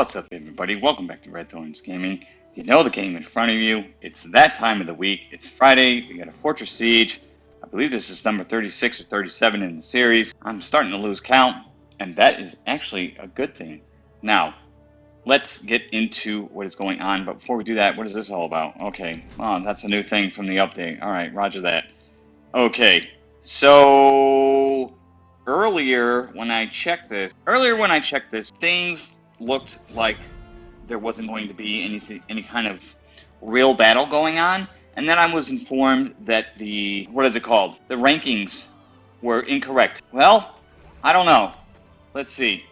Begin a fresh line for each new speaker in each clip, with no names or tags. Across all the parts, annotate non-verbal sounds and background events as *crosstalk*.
What's up, everybody? Welcome back to Red Thorns Gaming. You know the game in front of you. It's that time of the week. It's Friday. We got a Fortress Siege. I believe this is number 36 or 37 in the series. I'm starting to lose count, and that is actually a good thing. Now, let's get into what is going on. But before we do that, what is this all about? Okay, oh, that's a new thing from the update. All right, roger that. Okay, so earlier when I checked this, earlier when I checked this, things looked like there wasn't going to be anything, any kind of real battle going on. And then I was informed that the, what is it called? The rankings were incorrect. Well, I don't know. Let's see.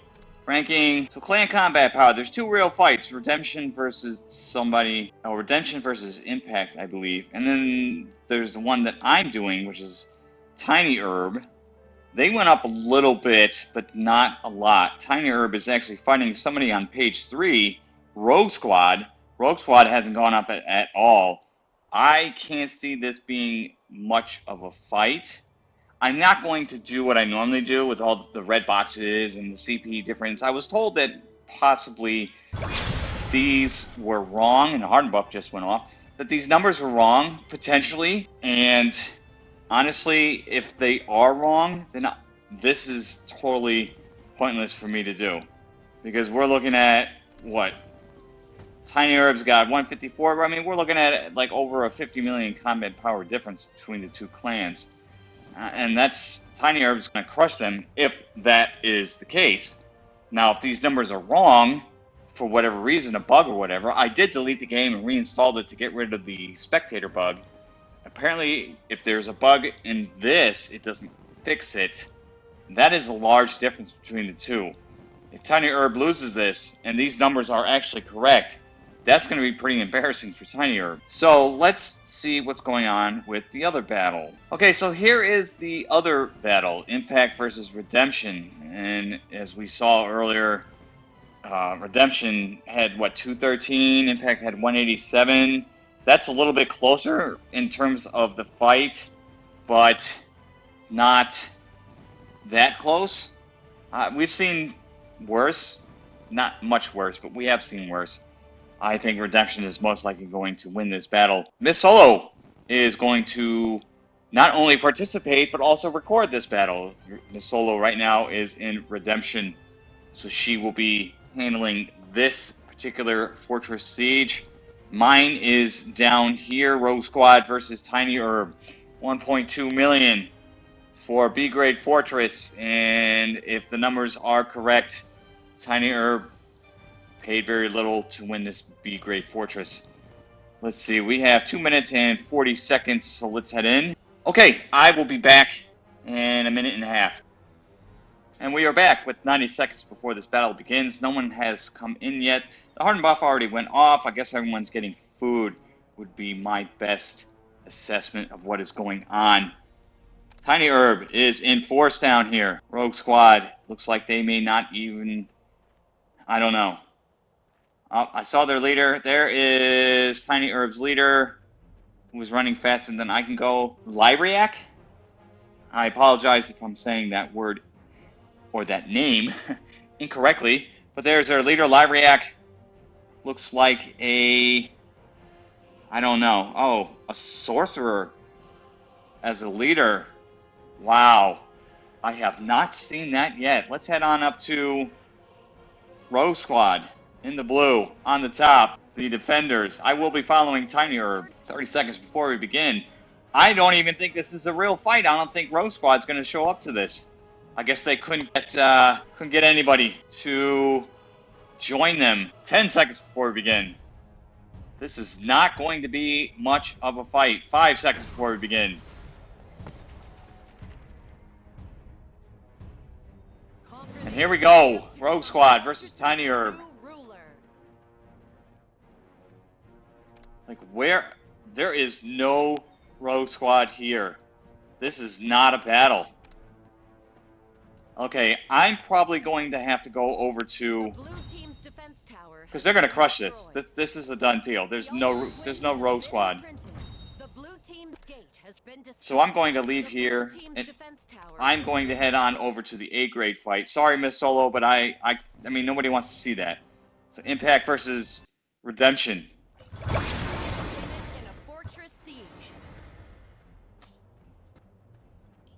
Ranking, so clan combat power. There's two real fights, Redemption versus somebody, oh, Redemption versus Impact, I believe. And then there's the one that I'm doing, which is Tiny Herb. They went up a little bit, but not a lot. Tiny Herb is actually fighting somebody on page three, Rogue Squad. Rogue Squad hasn't gone up at, at all. I can't see this being much of a fight. I'm not going to do what I normally do with all the red boxes and the CP difference. I was told that possibly these were wrong, and the buff just went off, that these numbers were wrong, potentially, and honestly, if they are wrong, then this is totally pointless for me to do. Because we're looking at, what? Tiny Herb's got 154. I mean, we're looking at like over a 50 million combat power difference between the two clans. Uh, and that's Tiny Herb's going to crush them if that is the case. Now, if these numbers are wrong, for whatever reason, a bug or whatever, I did delete the game and reinstalled it to get rid of the spectator bug apparently if there's a bug in this, it doesn't fix it. That is a large difference between the two. If Tiny Herb loses this, and these numbers are actually correct, that's going to be pretty embarrassing for Tiny Herb. So let's see what's going on with the other battle. Okay, so here is the other battle, Impact versus Redemption. And as we saw earlier, uh, Redemption had, what, 213? Impact had 187 that's a little bit closer in terms of the fight, but not that close. Uh, we've seen worse, not much worse, but we have seen worse. I think Redemption is most likely going to win this battle. Miss Solo is going to not only participate, but also record this battle. Miss Solo right now is in Redemption, so she will be handling this particular Fortress Siege. Mine is down here, Rogue Squad versus Tiny Herb. 1.2 million for B grade Fortress. And if the numbers are correct, Tiny Herb paid very little to win this B grade Fortress. Let's see, we have 2 minutes and 40 seconds, so let's head in. Okay, I will be back in a minute and a half. And we are back with 90 seconds before this battle begins. No one has come in yet. The hardened buff already went off. I guess everyone's getting food would be my best assessment of what is going on. Tiny Herb is in force down here. Rogue Squad looks like they may not even... I don't know. Oh, I saw their leader. There is Tiny Herb's leader who was running faster than I can go. Lyriac? I apologize if I'm saying that word or that name *laughs* incorrectly, but there's our leader, Lyriac. Looks like a, I don't know, oh, a sorcerer as a leader. Wow, I have not seen that yet. Let's head on up to Rogue Squad in the blue on the top. The defenders. I will be following Tiny Herb 30 seconds before we begin. I don't even think this is a real fight. I don't think Rogue Squad's going to show up to this. I guess they couldn't get uh, couldn't get anybody to join them 10 seconds before we begin. This is not going to be much of a fight. Five seconds before we begin. And here we go. Rogue Squad versus Tiny Herb. Like, where? There is no Rogue Squad here. This is not a battle. Okay, I'm probably going to have to go over to because they're going to crush this. this. This is a done deal. There's no there's no rogue squad. So I'm going to leave here and I'm going to head on over to the A grade fight. Sorry, Miss Solo, but I I I mean nobody wants to see that. So Impact versus Redemption.
In a fortress siege.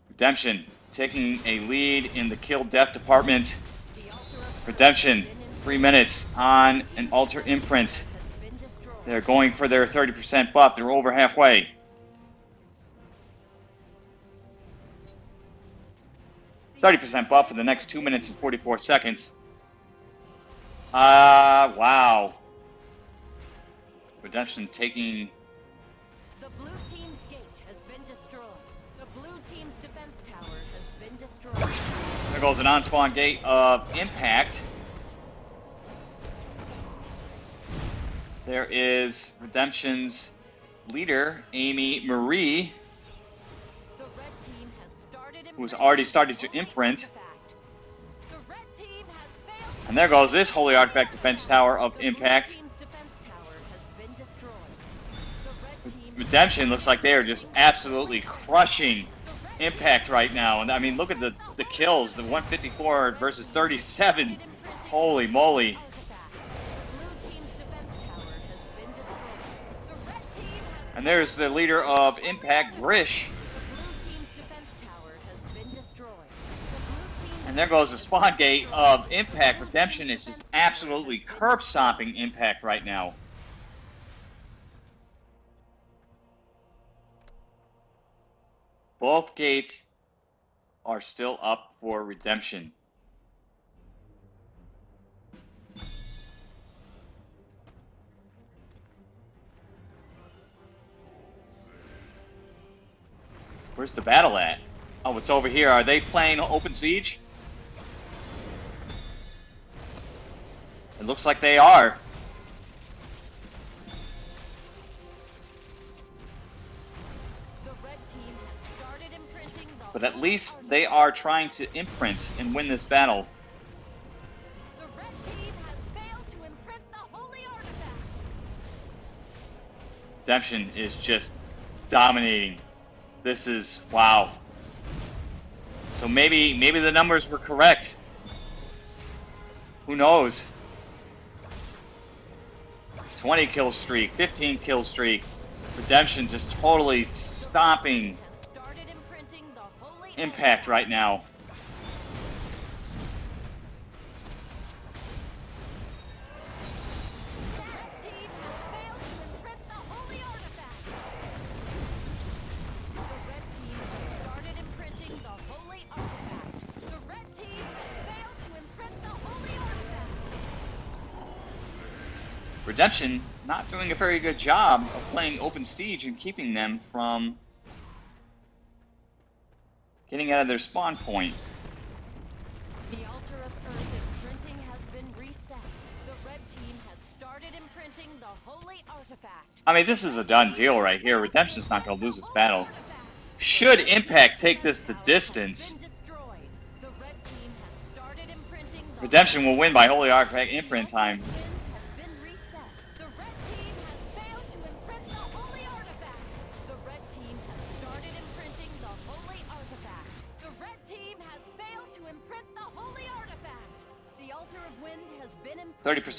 Redemption taking a lead in the kill death department. Redemption, three minutes on an altar imprint. They're going for their 30% buff. They're over halfway. Thirty percent buff for the next two minutes and forty-four seconds. Ah, wow. Redemption taking There goes an on-spawn gate of impact. There is Redemption's leader, Amy Marie, who's already started to imprint. And there goes this Holy Artifact Defense Tower of Impact. Redemption looks like they are just absolutely crushing Impact right now. And I mean, look at the, the kills, the 154 versus 37. Holy moly. And there's the leader of Impact, Grish. And there goes the spawn gate of Impact. Redemption is just absolutely curb stomping Impact right now. Both gates are still up for redemption. Where's the battle at? Oh, it's over here. Are they playing Open Siege? It looks like they are. But at least they are trying to imprint and win this battle.
The red team has failed to imprint the holy artifact.
Redemption is just dominating. This is wow. So maybe maybe the numbers were correct. Who knows? 20 kill streak, 15 kill streak. Redemption just totally stomping impact right now. Redemption not doing a very good job of playing open siege and keeping them from getting out of their spawn point.
The altar of earth imprinting has been reset. The red team has started imprinting the holy artifact.
I mean, this is a done deal right here. Redemption's not going to lose this battle. Should Impact take this the distance,
Been destroyed. The red team has started imprinting the
Redemption will win by Holy Artifact imprint time.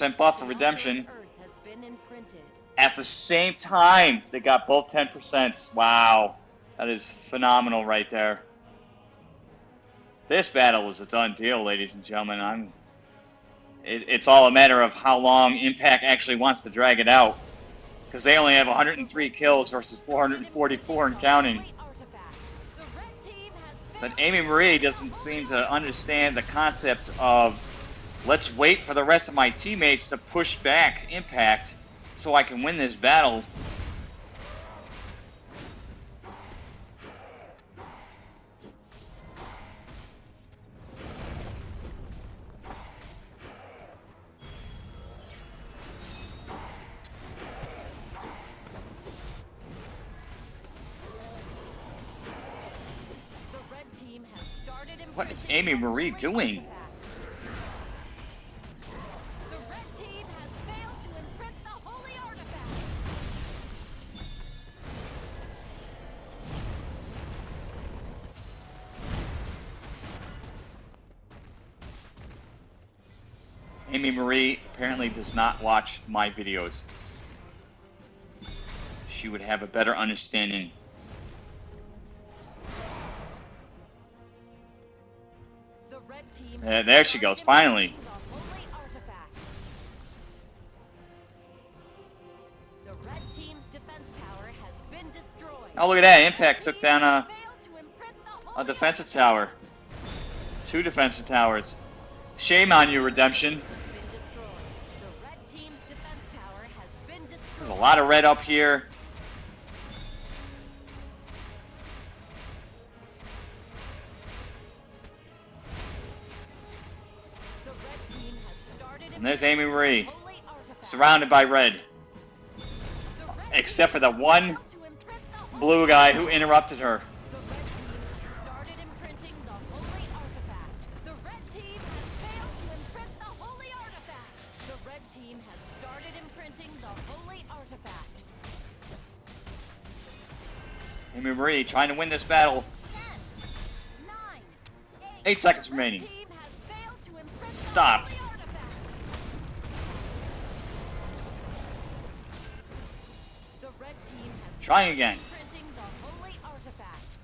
10% buff for redemption. At the same time, they got both 10%. Wow. That is phenomenal right there. This battle is a done deal, ladies and gentlemen. I'm. It, it's all a matter of how long Impact actually wants to drag it out. Because they only have 103 kills versus 444 and counting. But Amy Marie doesn't seem to understand the concept of let's wait for the rest of my teammates to push back Impact so I can win this battle.
The red team has started
What is Amy Marie doing? Does not watch my videos. She would have a better understanding. Uh, there she goes, finally. Oh, look at that. Impact took down a, a defensive tower. Two defensive towers. Shame on you, Redemption. Lot of red up here. And there's Amy Marie, surrounded by red. Except for the one Blue guy who interrupted her. Trying to win this battle.
Ten, nine,
Eight seconds remaining.
team has failed to *gasps* imprint
Stopped.
the holy artifact. The red team has
Trying again.
imprinting the holy artifact.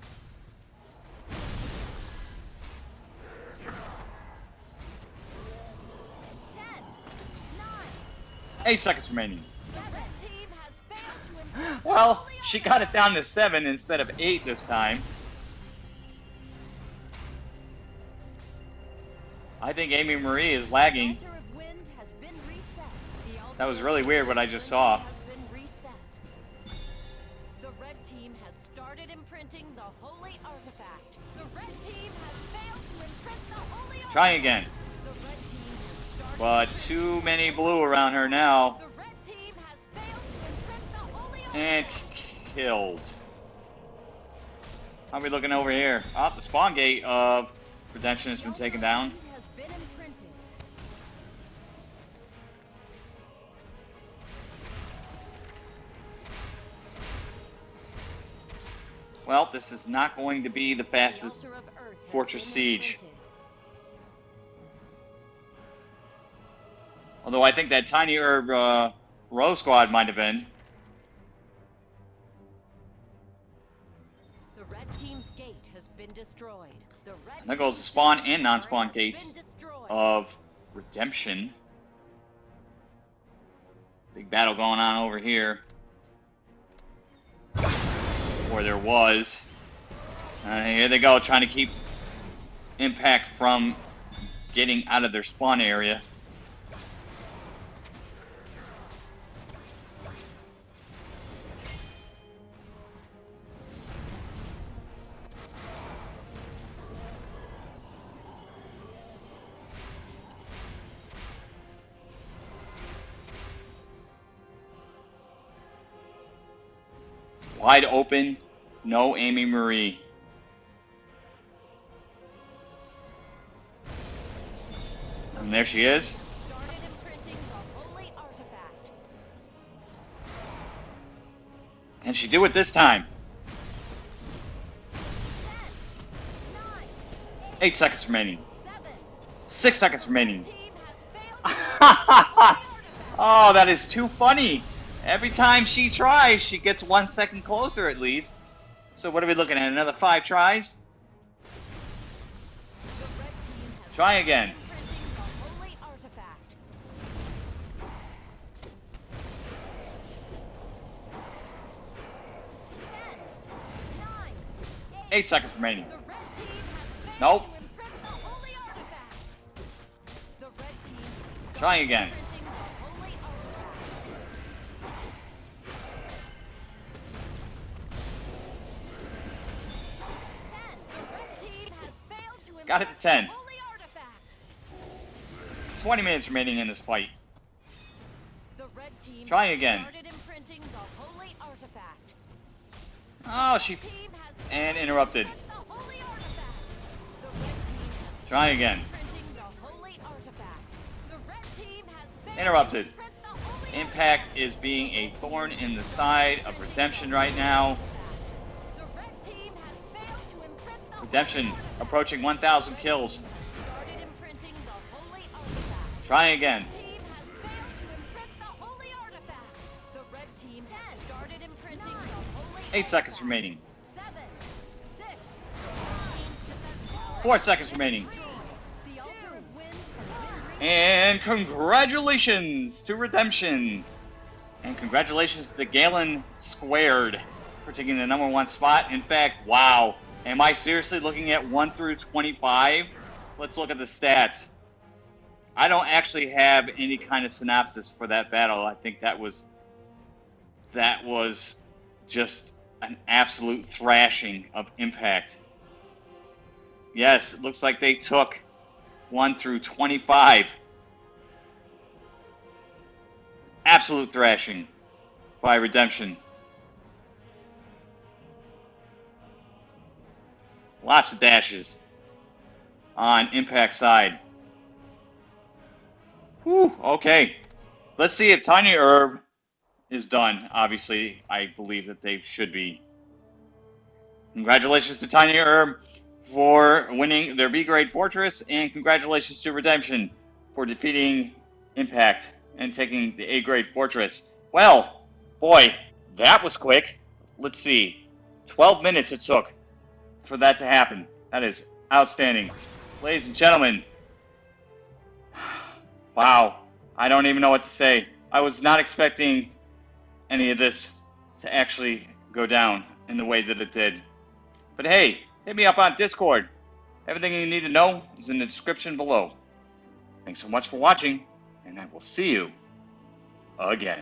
Ten, nine,
Eight seconds remaining.
the red team has failed to imprint the
Well, she got it down to seven instead of eight this time. I think Amy Marie is lagging.
Altar of Wind has been reset. The altar
That was really weird what I just saw.
The red team has started imprinting the holy artifact. The red team has failed to imprint the holy
Try again.
The red team has started
But too many blue around her now.
The red team has failed to imprint the holy
eh,
And.
Killed. How are we looking over here? Oh, the spawn gate of Redemption has been taken down.
Wind has been imprinted.
Well, this is not going to be the fastest
altar of Earth has
Fortress Siege. Although I think that tiny herb uh, Rogue Squad might have been. And there goes the spawn and non-spawn
tower has been
gates of Redemption. Big battle going on over here. Or there was. Uh, here they go, trying to keep Impact from getting out of their spawn area. Wide open, no Amy Marie. And there she is.
Started imprinting the holy artifact.
Can she do it this time?
Ten, nine,
Eight seconds remaining.
seven.
Six seconds remaining.
Team has failed to imprint the holy artifact.
oh, that is too funny. Every time she tries, she gets one second closer at least. So what are we looking at? Another five tries? Try again. Eight seconds remaining. Nope.
to imprint
Got it to 10.
the holy artifact.
20 minutes remaining in this fight.
The red team
Try again. Oh, she. And interrupted.
imprint the holy. The red team
Try again.
the holy. The red team has
Interrupted. Impact is being a thorn in the side of Redemption right now. Redemption approaching 1,000 kills.
Started imprinting the holy artifact.
Try again.
team has failed to imprint the holy artifact. The red team has started imprinting the holy
Eight seconds remaining. Four seconds remaining.
three. The altar of wind has been reached.
And congratulations to Redemption. And congratulations to Galen Squared for taking the number one spot. In fact, wow. Am I seriously looking at 1 through 25? Let's look at the stats. I don't actually have any kind of synopsis for that battle. I think that was that was just an absolute thrashing of impact. Yes, it looks like they took 1 through 25. Absolute thrashing by Redemption. Lots of dashes on Impact side. Whew, okay. Let's see if Tiny Herb is done. Obviously, I believe that they should be. Congratulations to Tiny Herb for winning their B grade fortress, and congratulations to Redemption for defeating Impact and taking the A grade fortress. Well, boy, that was quick. Let's see. 12 minutes it took for that to happen. That is outstanding. Ladies and gentlemen, wow, I don't even know what to say. I was not expecting any of this to actually go down in the way that it did. But hey, hit me up on Discord. Everything you need to know is in the description below. Thanks so much for watching, and I will see you again.